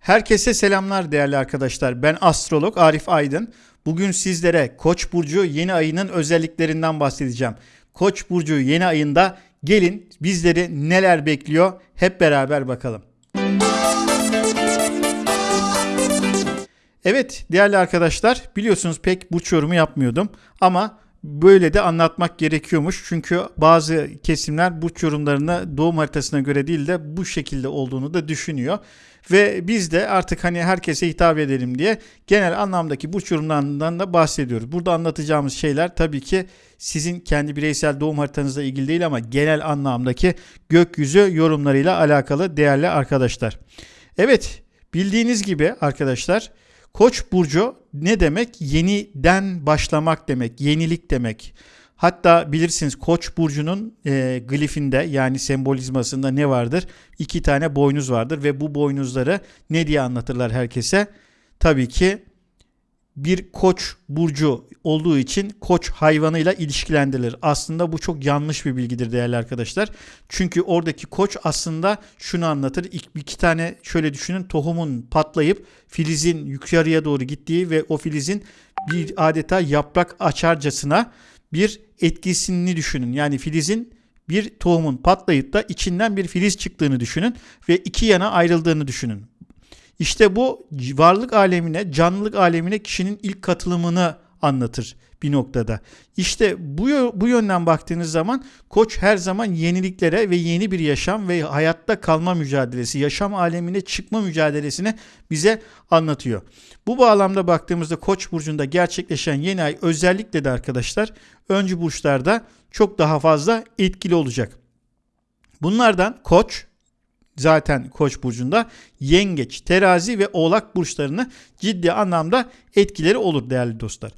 Herkese selamlar değerli arkadaşlar. Ben astrolog Arif Aydın. Bugün sizlere Koç burcu yeni ayının özelliklerinden bahsedeceğim. Koç burcu yeni ayında gelin bizleri neler bekliyor hep beraber bakalım. Evet değerli arkadaşlar biliyorsunuz pek burç yorumu yapmıyordum ama böyle de anlatmak gerekiyormuş. Çünkü bazı kesimler burç yorumlarını doğum haritasına göre değil de bu şekilde olduğunu da düşünüyor. Ve biz de artık hani herkese hitap edelim diye genel anlamdaki burç yorumlarından da bahsediyoruz. Burada anlatacağımız şeyler tabii ki sizin kendi bireysel doğum haritanızla ilgili değil ama genel anlamdaki gökyüzü yorumlarıyla alakalı değerli arkadaşlar. Evet bildiğiniz gibi arkadaşlar Koç burcu ne demek? Yeniden başlamak demek, yenilik demek. Hatta bilirsiniz Koç burcunun e, glifinde yani sembolizmasında ne vardır? İki tane boynuz vardır ve bu boynuzları ne diye anlatırlar herkese? Tabii ki bir koç burcu olduğu için koç hayvanıyla ilişkilendirilir. Aslında bu çok yanlış bir bilgidir değerli arkadaşlar. Çünkü oradaki koç aslında şunu anlatır. İki, iki tane şöyle düşünün tohumun patlayıp filizin yukarıya doğru gittiği ve o filizin bir adeta yaprak açarcasına bir etkisini düşünün. Yani filizin bir tohumun patlayıp da içinden bir filiz çıktığını düşünün ve iki yana ayrıldığını düşünün. İşte bu varlık alemine, canlılık alemine kişinin ilk katılımını anlatır bir noktada. İşte bu, bu yönden baktığınız zaman koç her zaman yeniliklere ve yeni bir yaşam ve hayatta kalma mücadelesi, yaşam alemine çıkma mücadelesini bize anlatıyor. Bu bağlamda baktığımızda koç burcunda gerçekleşen yeni ay özellikle de arkadaşlar öncü burçlarda çok daha fazla etkili olacak. Bunlardan koç, zaten Koç burcunda Yengeç, Terazi ve Oğlak burçlarını ciddi anlamda etkileri olur değerli dostlar.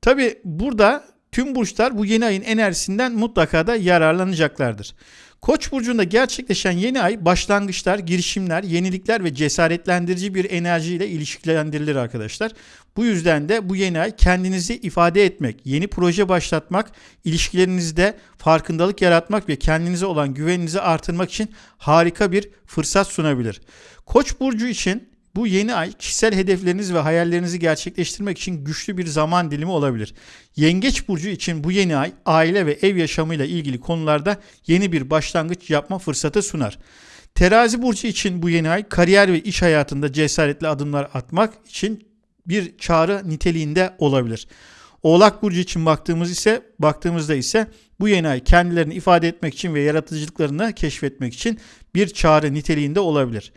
Tabi burada tüm burçlar bu yeni ayın enerjisinden mutlaka da yararlanacaklardır. Koç burcunda gerçekleşen yeni ay başlangıçlar, girişimler, yenilikler ve cesaretlendirici bir enerjiyle ilişkilendirilir arkadaşlar. Bu yüzden de bu yeni ay kendinizi ifade etmek, yeni proje başlatmak, ilişkilerinizde farkındalık yaratmak ve kendinize olan güveninizi artırmak için harika bir fırsat sunabilir. Koç burcu için bu yeni ay kişisel hedefleriniz ve hayallerinizi gerçekleştirmek için güçlü bir zaman dilimi olabilir. Yengeç burcu için bu yeni ay aile ve ev yaşamıyla ilgili konularda yeni bir başlangıç yapma fırsatı sunar. Terazi burcu için bu yeni ay kariyer ve iş hayatında cesaretli adımlar atmak için bir çağrı niteliğinde olabilir. Oğlak burcu için baktığımız ise baktığımızda ise bu yeni ay kendilerini ifade etmek için ve yaratıcılıklarını keşfetmek için bir çağrı niteliğinde olabilir.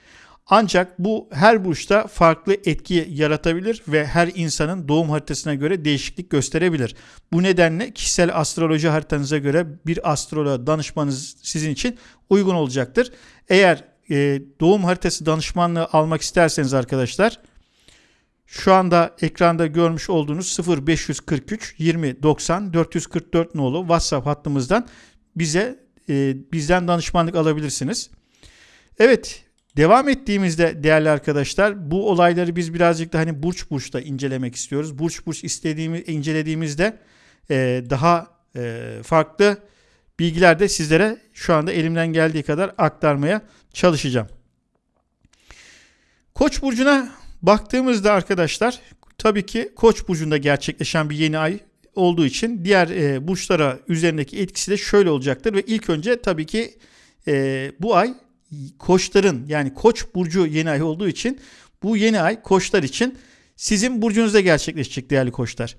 Ancak bu her burçta farklı etki yaratabilir ve her insanın doğum haritasına göre değişiklik gösterebilir. Bu nedenle kişisel astroloji haritanıza göre bir astroloğa danışmanız sizin için uygun olacaktır. Eğer e, doğum haritası danışmanlığı almak isterseniz arkadaşlar şu anda ekranda görmüş olduğunuz 0543 20 90 444 nolu WhatsApp hattımızdan bize e, bizden danışmanlık alabilirsiniz. Evet Devam ettiğimizde değerli arkadaşlar bu olayları biz birazcık da hani burç burçta incelemek istiyoruz. Burç burç istediğimiz incelediğimizde e, daha e, farklı bilgiler de sizlere şu anda elimden geldiği kadar aktarmaya çalışacağım. Koç burcuna baktığımızda arkadaşlar tabii ki Koç burcunda gerçekleşen bir yeni ay olduğu için diğer e, burçlara üzerindeki etkisi de şöyle olacaktır ve ilk önce tabii ki e, bu ay koçların yani koç burcu yeni ay olduğu için bu yeni ay koçlar için sizin burcunuzda gerçekleşecek değerli koçlar.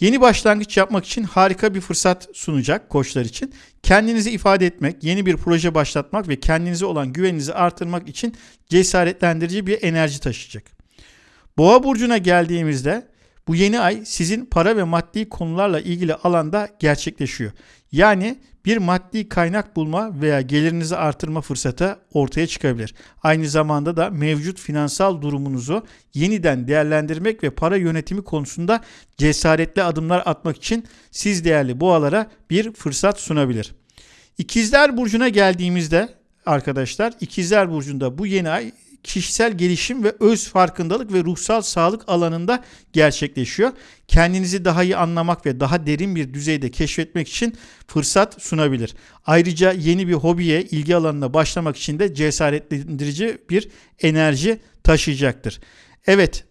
Yeni başlangıç yapmak için harika bir fırsat sunacak koçlar için. Kendinizi ifade etmek, yeni bir proje başlatmak ve kendinize olan güveninizi artırmak için cesaretlendirici bir enerji taşıyacak. Boğa burcuna geldiğimizde bu yeni ay sizin para ve maddi konularla ilgili alanda gerçekleşiyor. Yani bir maddi kaynak bulma veya gelirinizi artırma fırsatı ortaya çıkabilir. Aynı zamanda da mevcut finansal durumunuzu yeniden değerlendirmek ve para yönetimi konusunda cesaretli adımlar atmak için siz değerli boğalara bir fırsat sunabilir. İkizler Burcu'na geldiğimizde arkadaşlar İkizler Burcu'nda bu yeni ay kişisel gelişim ve öz farkındalık ve ruhsal sağlık alanında gerçekleşiyor. Kendinizi daha iyi anlamak ve daha derin bir düzeyde keşfetmek için fırsat sunabilir. Ayrıca yeni bir hobiye, ilgi alanına başlamak için de cesaretlendirici bir enerji taşıyacaktır. Evet,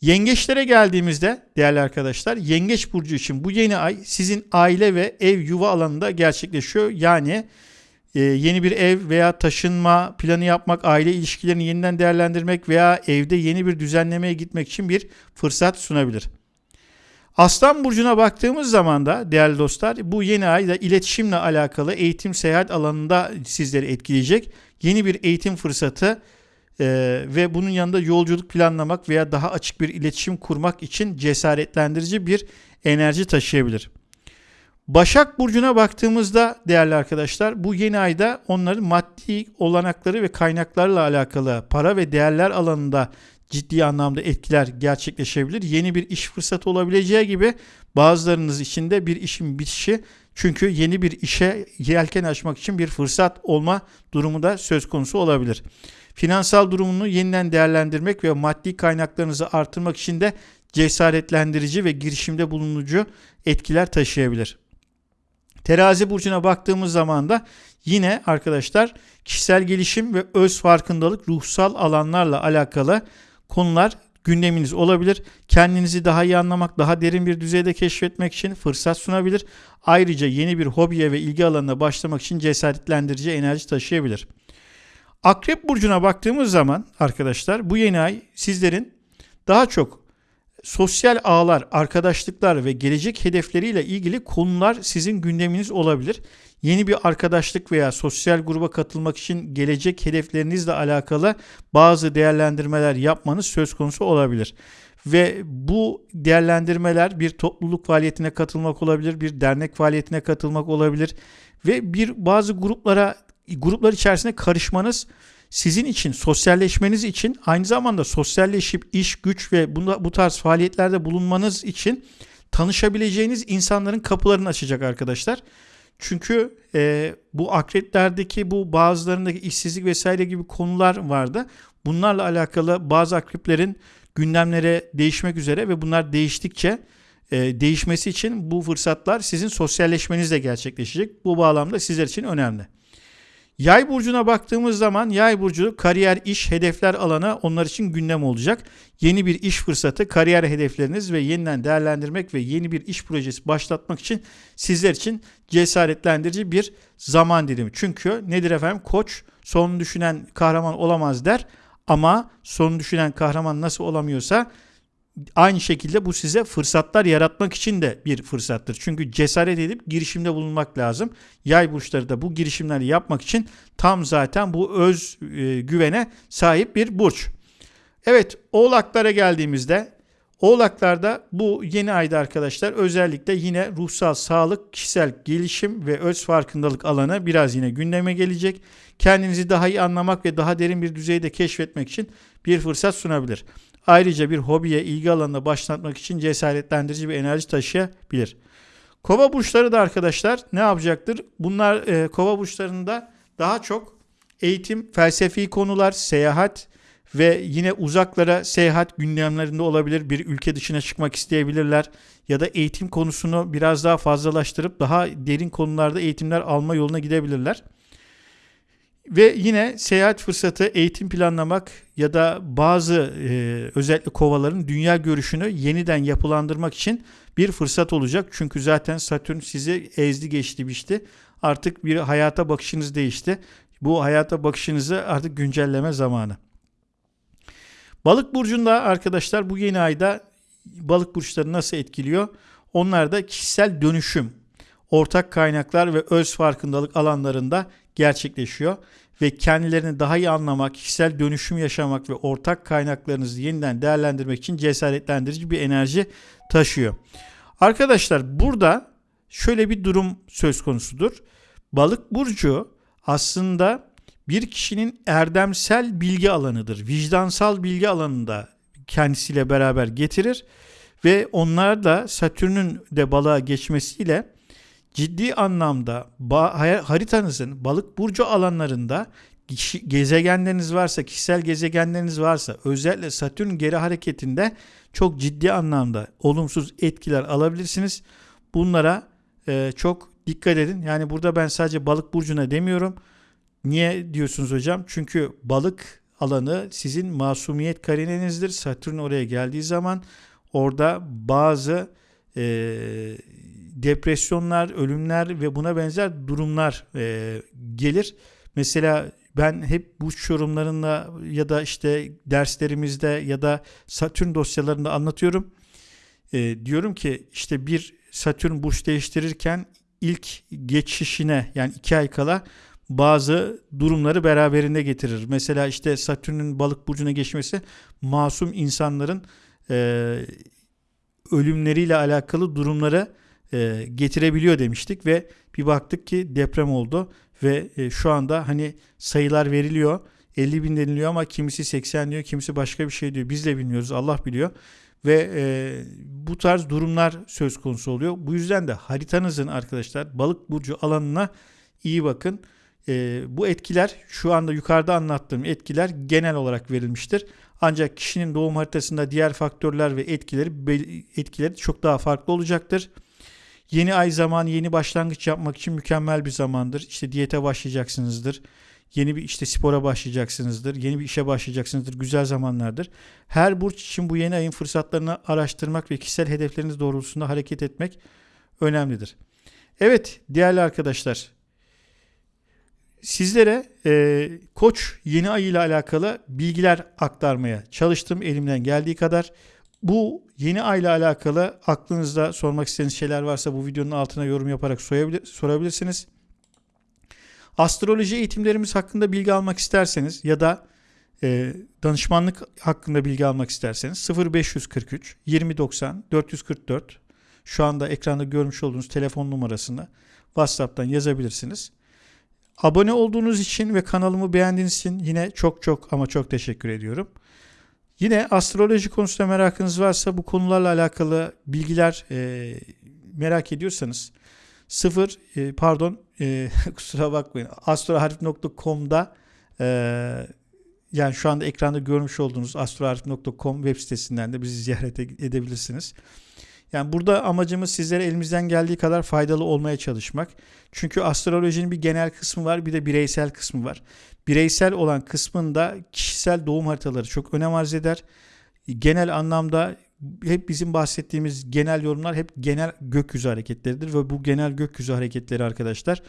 Yengeçlere geldiğimizde değerli arkadaşlar, Yengeç burcu için bu yeni ay sizin aile ve ev yuva alanında gerçekleşiyor. Yani e, yeni bir ev veya taşınma planı yapmak, aile ilişkilerini yeniden değerlendirmek veya evde yeni bir düzenlemeye gitmek için bir fırsat sunabilir. Aslan burcuna baktığımız zaman da değerli dostlar bu yeni ay da iletişimle alakalı eğitim seyahat alanında sizleri etkileyecek. Yeni bir eğitim fırsatı e, ve bunun yanında yolculuk planlamak veya daha açık bir iletişim kurmak için cesaretlendirici bir enerji taşıyabilir. Başak Burcu'na baktığımızda değerli arkadaşlar bu yeni ayda onların maddi olanakları ve kaynaklarla alakalı para ve değerler alanında ciddi anlamda etkiler gerçekleşebilir. Yeni bir iş fırsatı olabileceği gibi bazılarınız için de bir işin bitişi çünkü yeni bir işe yelken açmak için bir fırsat olma durumu da söz konusu olabilir. Finansal durumunu yeniden değerlendirmek ve maddi kaynaklarınızı artırmak için de cesaretlendirici ve girişimde bulunucu etkiler taşıyabilir. Terazi burcuna baktığımız zaman da yine arkadaşlar kişisel gelişim ve öz farkındalık ruhsal alanlarla alakalı konular gündeminiz olabilir. Kendinizi daha iyi anlamak, daha derin bir düzeyde keşfetmek için fırsat sunabilir. Ayrıca yeni bir hobiye ve ilgi alanına başlamak için cesaretlendirici enerji taşıyabilir. Akrep burcuna baktığımız zaman arkadaşlar bu yeni ay sizlerin daha çok sosyal ağlar, arkadaşlıklar ve gelecek hedefleriyle ilgili konular sizin gündeminiz olabilir. Yeni bir arkadaşlık veya sosyal gruba katılmak için gelecek hedeflerinizle alakalı bazı değerlendirmeler yapmanız söz konusu olabilir. Ve bu değerlendirmeler bir topluluk faaliyetine katılmak olabilir, bir dernek faaliyetine katılmak olabilir ve bir bazı gruplara gruplar içerisinde karışmanız sizin için sosyalleşmeniz için aynı zamanda sosyalleşip iş, güç ve bunda, bu tarz faaliyetlerde bulunmanız için tanışabileceğiniz insanların kapılarını açacak arkadaşlar. Çünkü e, bu akreplerdeki bu bazılarındaki işsizlik vesaire gibi konular vardı. Bunlarla alakalı bazı akreplerin gündemlere değişmek üzere ve bunlar değiştikçe e, değişmesi için bu fırsatlar sizin sosyalleşmenizle gerçekleşecek. Bu bağlamda sizler için önemli. Yay burcuna baktığımız zaman yay burcu kariyer, iş, hedefler alanı onlar için gündem olacak. Yeni bir iş fırsatı, kariyer hedefleriniz ve yeniden değerlendirmek ve yeni bir iş projesi başlatmak için sizler için cesaretlendirici bir zaman dilimi. Çünkü nedir efendim? Koç son düşünen kahraman olamaz der ama son düşünen kahraman nasıl olamıyorsa aynı şekilde bu size fırsatlar yaratmak için de bir fırsattır. Çünkü cesaret edip girişimde bulunmak lazım. Yay burçları da bu girişimleri yapmak için tam zaten bu öz e, güvene sahip bir burç. Evet oğlaklara geldiğimizde Oğlaklarda bu yeni ayda arkadaşlar özellikle yine ruhsal sağlık, kişisel gelişim ve öz farkındalık alanı biraz yine gündeme gelecek. Kendinizi daha iyi anlamak ve daha derin bir düzeyde keşfetmek için bir fırsat sunabilir. Ayrıca bir hobiye, ilgi alanına başlatmak için cesaretlendirici bir enerji taşıyabilir. Kova burçları da arkadaşlar ne yapacaktır? Bunlar e, kova burçlarında daha çok eğitim, felsefi konular, seyahat ve yine uzaklara seyahat gündemlerinde olabilir. Bir ülke dışına çıkmak isteyebilirler ya da eğitim konusunu biraz daha fazlalaştırıp daha derin konularda eğitimler alma yoluna gidebilirler. Ve yine seyahat fırsatı, eğitim planlamak ya da bazı e, özellikle kovaların dünya görüşünü yeniden yapılandırmak için bir fırsat olacak. Çünkü zaten Satürn sizi ezdi geçti biçti. Artık bir hayata bakışınız değişti. Bu hayata bakışınızı artık güncelleme zamanı. Balık burcunda arkadaşlar bu yeni ayda balık burçları nasıl etkiliyor? Onlar da kişisel dönüşüm, ortak kaynaklar ve öz farkındalık alanlarında gerçekleşiyor ve kendilerini daha iyi anlamak, kişisel dönüşüm yaşamak ve ortak kaynaklarınızı yeniden değerlendirmek için cesaretlendirici bir enerji taşıyor. Arkadaşlar burada şöyle bir durum söz konusudur. Balık burcu aslında bir kişinin erdemsel bilgi alanıdır. Vicdansal bilgi alanında kendisiyle beraber getirir ve onlar da Satürn'ün de balığa geçmesiyle ciddi anlamda haritanızın balık burcu alanlarında gezegenleriniz varsa, kişisel gezegenleriniz varsa özellikle Satürn geri hareketinde çok ciddi anlamda olumsuz etkiler alabilirsiniz. Bunlara e, çok dikkat edin. Yani burada ben sadece balık burcuna demiyorum. Niye diyorsunuz hocam? Çünkü balık alanı sizin masumiyet karinenizdir. Satürn oraya geldiği zaman orada bazı e, depresyonlar, ölümler ve buna benzer durumlar e, gelir. Mesela ben hep bu yorumlarında ya da işte derslerimizde ya da Satürn dosyalarında anlatıyorum. E, diyorum ki işte bir Satürn burç değiştirirken ilk geçişine yani iki ay kala bazı durumları beraberinde getirir. Mesela işte Satürn'ün balık burcuna geçmesi masum insanların e, ölümleriyle alakalı durumları e, getirebiliyor demiştik ve bir baktık ki deprem oldu ve e, şu anda hani sayılar veriliyor 50 bin deniliyor ama kimisi 80 diyor kimisi başka bir şey diyor. Biz de bilmiyoruz Allah biliyor ve e, bu tarz durumlar söz konusu oluyor. Bu yüzden de haritanızın arkadaşlar balık burcu alanına iyi bakın. E, bu etkiler şu anda yukarıda anlattığım etkiler genel olarak verilmiştir. Ancak kişinin doğum haritasında diğer faktörler ve etkileri etkileri çok daha farklı olacaktır. Yeni ay zamanı yeni başlangıç yapmak için mükemmel bir zamandır. İşte diyete başlayacaksınızdır. Yeni bir işte spora başlayacaksınızdır. Yeni bir işe başlayacaksınızdır. Güzel zamanlardır. Her burç için bu yeni ayın fırsatlarını araştırmak ve kişisel hedefleriniz doğrultusunda hareket etmek önemlidir. Evet değerli arkadaşlar sizlere e, koç yeni ay ile alakalı bilgiler aktarmaya çalıştım elimden geldiği kadar. Bu yeni ay ile alakalı aklınızda sormak istediğiniz şeyler varsa bu videonun altına yorum yaparak sorabilirsiniz. Astroloji eğitimlerimiz hakkında bilgi almak isterseniz ya da e, danışmanlık hakkında bilgi almak isterseniz 0543 2090 444 şu anda ekranda görmüş olduğunuz telefon numarasını WhatsApp'tan yazabilirsiniz. Abone olduğunuz için ve kanalımı beğendiğiniz için yine çok çok ama çok teşekkür ediyorum. Yine astroloji konusunda merakınız varsa bu konularla alakalı bilgiler e, merak ediyorsanız 0 e, pardon e, kusura bakmayın astroharf.com'da e, yani şu anda ekranda görmüş olduğunuz astroharf.com web sitesinden de bizi ziyaret edebilirsiniz. Yani burada amacımız sizlere elimizden geldiği kadar faydalı olmaya çalışmak. Çünkü astrolojinin bir genel kısmı var bir de bireysel kısmı var. Bireysel olan kısmında kişisel doğum haritaları çok önem arz eder. Genel anlamda hep bizim bahsettiğimiz genel yorumlar hep genel gökyüzü hareketleridir ve bu genel gökyüzü hareketleri arkadaşlar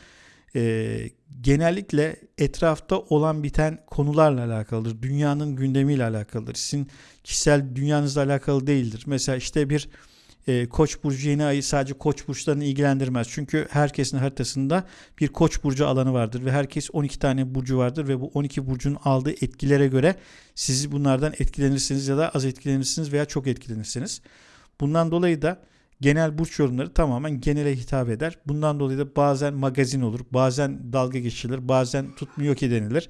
e, genellikle etrafta olan biten konularla alakalıdır. Dünyanın gündemiyle alakalıdır. Sizin kişisel dünyanızla alakalı değildir. Mesela işte bir e, Koç burcu yeni ayı sadece Koç burçlarını ilgilendirmez. Çünkü herkesin haritasında bir Koç burcu alanı vardır ve herkes 12 tane burcu vardır ve bu 12 burcun aldığı etkilere göre siz bunlardan etkilenirsiniz ya da az etkilenirsiniz veya çok etkilenirsiniz. Bundan dolayı da genel burç yorumları tamamen genele hitap eder. Bundan dolayı da bazen magazin olur, bazen dalga geçilir, bazen tutmuyor ki denilir.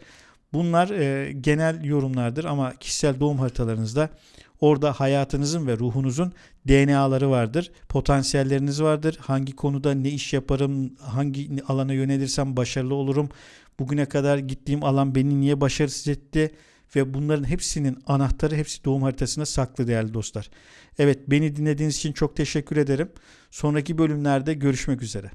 Bunlar e, genel yorumlardır ama kişisel doğum haritalarınızda orada hayatınızın ve ruhunuzun DNA'ları vardır. Potansiyelleriniz vardır. Hangi konuda ne iş yaparım, hangi alana yönelirsem başarılı olurum. Bugüne kadar gittiğim alan beni niye başarısız etti ve bunların hepsinin anahtarı hepsi doğum haritasında saklı değerli dostlar. Evet beni dinlediğiniz için çok teşekkür ederim. Sonraki bölümlerde görüşmek üzere.